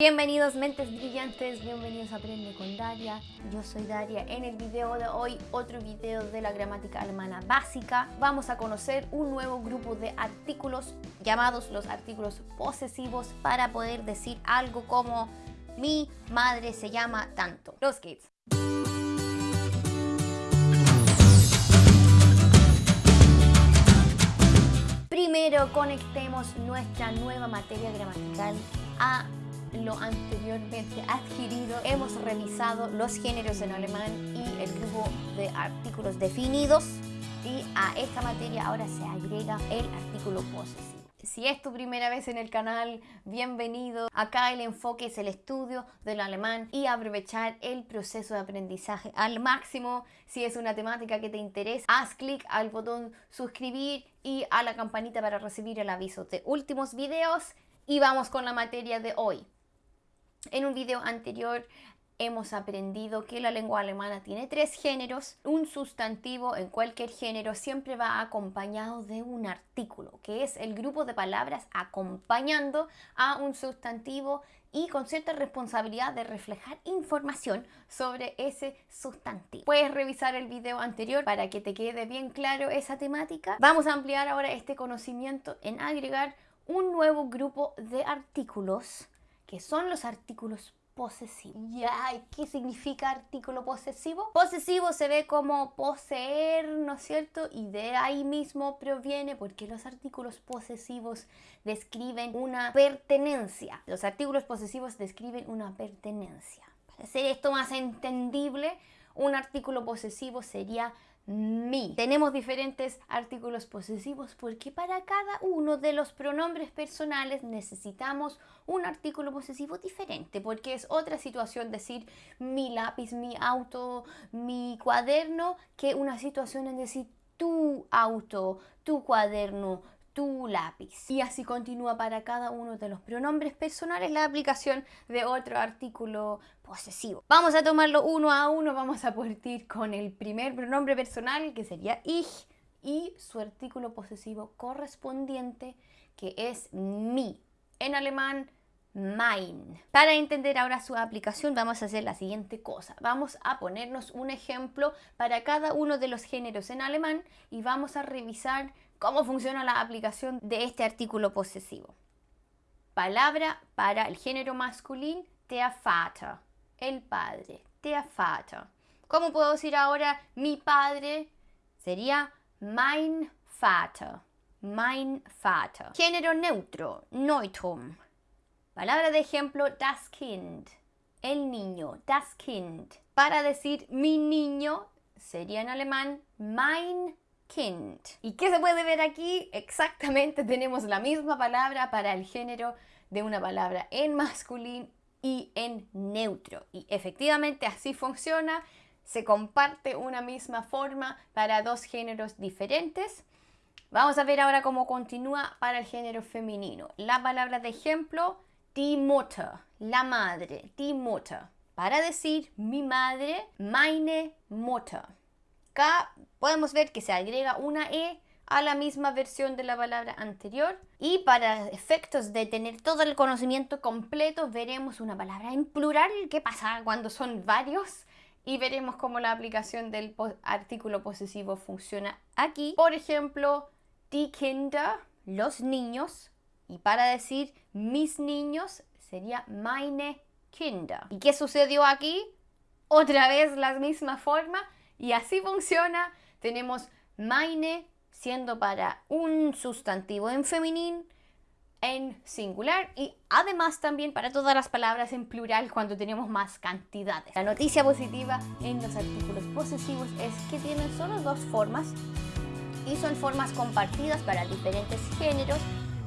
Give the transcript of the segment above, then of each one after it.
Bienvenidos mentes brillantes, bienvenidos a Aprende con Daria. Yo soy Daria. En el video de hoy, otro video de la gramática alemana básica. Vamos a conocer un nuevo grupo de artículos llamados los artículos posesivos para poder decir algo como mi madre se llama tanto. Los kids. Primero conectemos nuestra nueva materia gramatical a lo anteriormente adquirido. Hemos revisado los géneros en alemán y el grupo de artículos definidos y a esta materia ahora se agrega el artículo posesivo. Si es tu primera vez en el canal, bienvenido. Acá el enfoque es el estudio del alemán y aprovechar el proceso de aprendizaje al máximo. Si es una temática que te interesa, haz clic al botón suscribir y a la campanita para recibir el aviso de últimos videos. Y vamos con la materia de hoy. En un video anterior hemos aprendido que la lengua alemana tiene tres géneros. Un sustantivo en cualquier género siempre va acompañado de un artículo, que es el grupo de palabras acompañando a un sustantivo y con cierta responsabilidad de reflejar información sobre ese sustantivo. Puedes revisar el video anterior para que te quede bien claro esa temática. Vamos a ampliar ahora este conocimiento en agregar un nuevo grupo de artículos que son los artículos posesivos. Ya, ¿qué significa artículo posesivo? Posesivo se ve como poseer, ¿no es cierto? Y de ahí mismo proviene porque los artículos posesivos describen una pertenencia. Los artículos posesivos describen una pertenencia. Para hacer esto más entendible, un artículo posesivo sería mi. Tenemos diferentes artículos posesivos porque para cada uno de los pronombres personales necesitamos un artículo posesivo diferente porque es otra situación decir mi lápiz, mi auto, mi cuaderno que una situación en decir tu auto, tu cuaderno, tu lápiz. Y así continúa para cada uno de los pronombres personales la aplicación de otro artículo posesivo. Vamos a tomarlo uno a uno, vamos a partir con el primer pronombre personal que sería ich y su artículo posesivo correspondiente que es mi. En alemán mein. Para entender ahora su aplicación vamos a hacer la siguiente cosa. Vamos a ponernos un ejemplo para cada uno de los géneros en alemán y vamos a revisar cómo funciona la aplicación de este artículo posesivo. Palabra para el género masculino, der Vater, el padre, der Vater. ¿Cómo puedo decir ahora mi padre? Sería mein Vater, mein Vater. Género neutro, Neutrum. Palabra de ejemplo, das Kind, el niño, das Kind. Para decir mi niño sería en alemán mein Kind. ¿Y qué se puede ver aquí? Exactamente tenemos la misma palabra para el género de una palabra en masculino y en neutro. Y efectivamente así funciona. Se comparte una misma forma para dos géneros diferentes. Vamos a ver ahora cómo continúa para el género femenino. La palabra de ejemplo, die Mutter, la madre, die Mutter. Para decir mi madre, meine Mutter. Acá podemos ver que se agrega una E a la misma versión de la palabra anterior y para efectos de tener todo el conocimiento completo veremos una palabra en plural qué pasa cuando son varios y veremos cómo la aplicación del artículo posesivo funciona aquí. Por ejemplo, die Kinder, los niños y para decir mis niños sería meine Kinder. ¿Y qué sucedió aquí? Otra vez la misma forma y así funciona. Tenemos meine siendo para un sustantivo en femenino, en singular y además también para todas las palabras en plural cuando tenemos más cantidades. La noticia positiva en los artículos posesivos es que tienen solo dos formas y son formas compartidas para diferentes géneros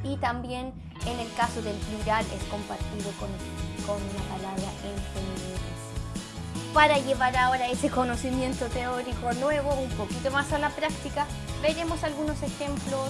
y también en el caso del plural es compartido con, con una palabra en femenino para llevar ahora ese conocimiento teórico nuevo un poquito más a la práctica, veremos algunos ejemplos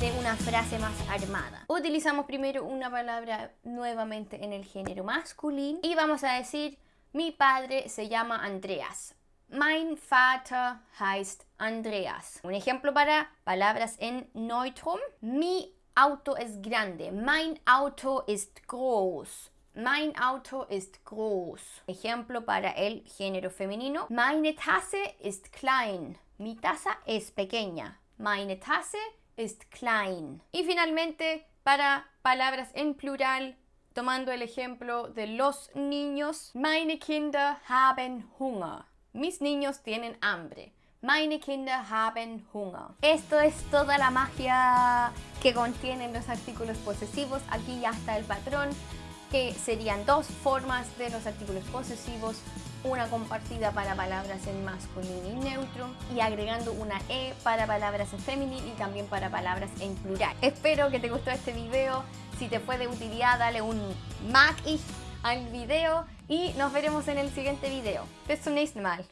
de una frase más armada. Utilizamos primero una palabra nuevamente en el género masculino y vamos a decir mi padre se llama Andreas. Mein Vater heißt Andreas. Un ejemplo para palabras en Neutrum. Mi auto es grande. Mein Auto ist groß. Mein Auto ist groß. Ejemplo para el género femenino. Meine Tasse ist klein. Mi taza es pequeña. Meine Tasse ist klein. Y finalmente, para palabras en plural, tomando el ejemplo de los niños. Meine Kinder haben Hunger. Mis niños tienen hambre. Meine Kinder haben Hunger. Esto es toda la magia que contienen los artículos posesivos. Aquí ya está el patrón, que serían dos formas de los artículos posesivos. Una compartida para palabras en masculino y neutro y agregando una E para palabras en femenino y también para palabras en plural. Espero que te gustó este video. Si te fue de utilidad, dale un mag al video y nos veremos en el siguiente video. Bis zum nächsten Mal.